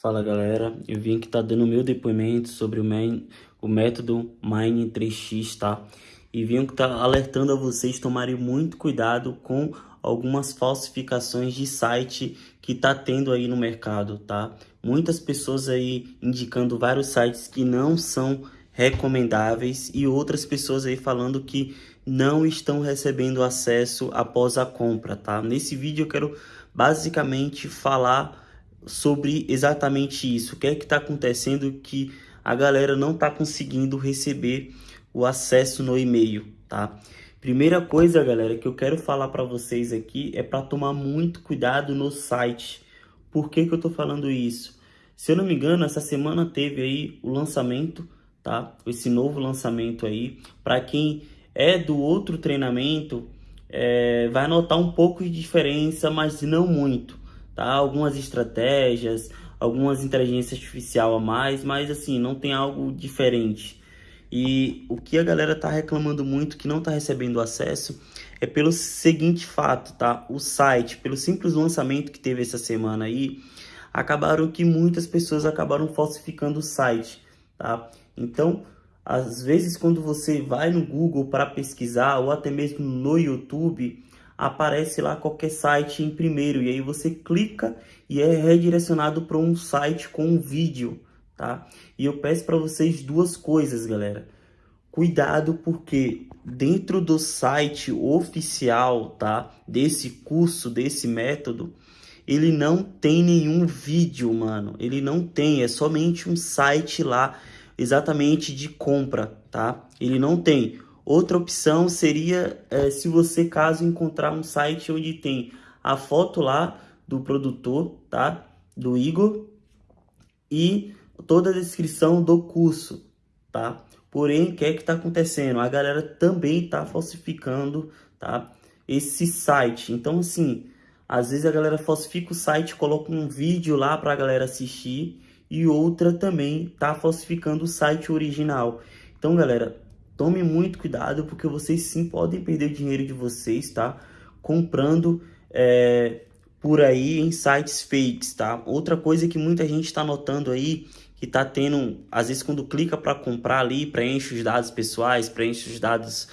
Fala galera, eu vim aqui tá dando meu depoimento sobre o, main, o método Mine 3x, tá? E vim que tá alertando a vocês tomarem muito cuidado com algumas falsificações de site que tá tendo aí no mercado, tá? Muitas pessoas aí indicando vários sites que não são recomendáveis e outras pessoas aí falando que não estão recebendo acesso após a compra, tá? Nesse vídeo eu quero basicamente falar sobre exatamente isso. O que é que está acontecendo que a galera não está conseguindo receber o acesso no e-mail, tá? Primeira coisa, galera, que eu quero falar para vocês aqui é para tomar muito cuidado no site. Por que, que eu estou falando isso? Se eu não me engano, essa semana teve aí o lançamento, tá? Esse novo lançamento aí. Para quem é do outro treinamento, é, vai notar um pouco de diferença, mas não muito tá? Algumas estratégias, algumas inteligência artificial a mais, mas assim, não tem algo diferente. E o que a galera tá reclamando muito que não tá recebendo acesso é pelo seguinte fato, tá? O site, pelo simples lançamento que teve essa semana aí, acabaram que muitas pessoas acabaram falsificando o site, tá? Então, às vezes quando você vai no Google para pesquisar ou até mesmo no YouTube, aparece lá qualquer site em primeiro e aí você clica e é redirecionado para um site com um vídeo, tá? E eu peço para vocês duas coisas, galera. Cuidado porque dentro do site oficial, tá? Desse curso, desse método, ele não tem nenhum vídeo, mano. Ele não tem, é somente um site lá exatamente de compra, tá? Ele não tem Outra opção seria é, se você caso encontrar um site onde tem a foto lá do produtor, tá? Do Igor e toda a descrição do curso, tá? Porém, o que é que está acontecendo? A galera também está falsificando, tá? Esse site. Então, assim, às vezes a galera falsifica o site, coloca um vídeo lá para a galera assistir e outra também está falsificando o site original. Então, galera, Tome muito cuidado porque vocês sim podem perder dinheiro de vocês, tá? Comprando é, por aí em sites fakes, tá? Outra coisa que muita gente está notando aí, que tá tendo, às vezes quando clica para comprar ali, preenche os dados pessoais, preenche os dados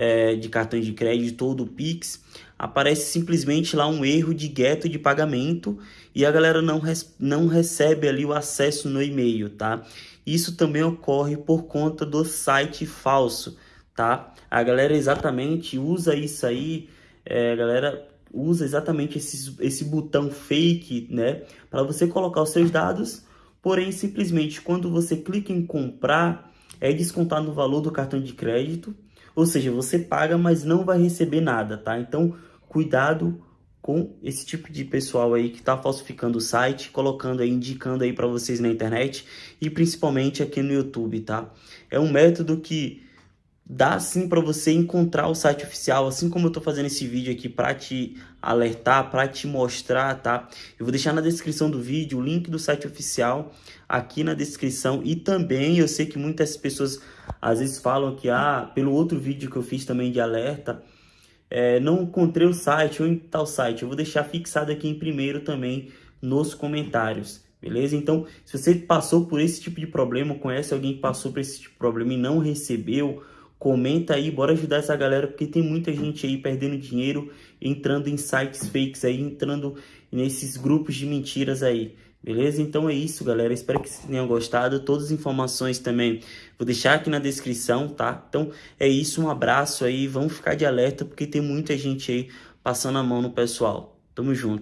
é, de cartão de crédito ou do Pix, aparece simplesmente lá um erro de gueto de pagamento e a galera não, não recebe ali o acesso no e-mail, tá? Isso também ocorre por conta do site falso, tá? A galera exatamente usa isso aí, é, a galera usa exatamente esse, esse botão fake, né? Para você colocar os seus dados, porém simplesmente quando você clica em comprar, é descontado no valor do cartão de crédito, ou seja, você paga, mas não vai receber nada, tá? Então, cuidado com esse tipo de pessoal aí que está falsificando o site, colocando aí, indicando aí para vocês na internet e principalmente aqui no YouTube, tá? É um método que dá sim para você encontrar o site oficial, assim como eu tô fazendo esse vídeo aqui para te alertar, para te mostrar, tá? Eu vou deixar na descrição do vídeo o link do site oficial aqui na descrição e também eu sei que muitas pessoas às vezes falam que ah, pelo outro vídeo que eu fiz também de alerta, é, não encontrei o site ou em tal site, eu vou deixar fixado aqui em primeiro também nos comentários, beleza? Então, se você passou por esse tipo de problema, conhece alguém que passou por esse tipo de problema e não recebeu, comenta aí, bora ajudar essa galera, porque tem muita gente aí perdendo dinheiro, entrando em sites fakes aí, entrando nesses grupos de mentiras aí. Beleza? Então é isso, galera. Espero que vocês tenham gostado. Todas as informações também vou deixar aqui na descrição, tá? Então é isso, um abraço aí. Vamos ficar de alerta porque tem muita gente aí passando a mão no pessoal. Tamo junto.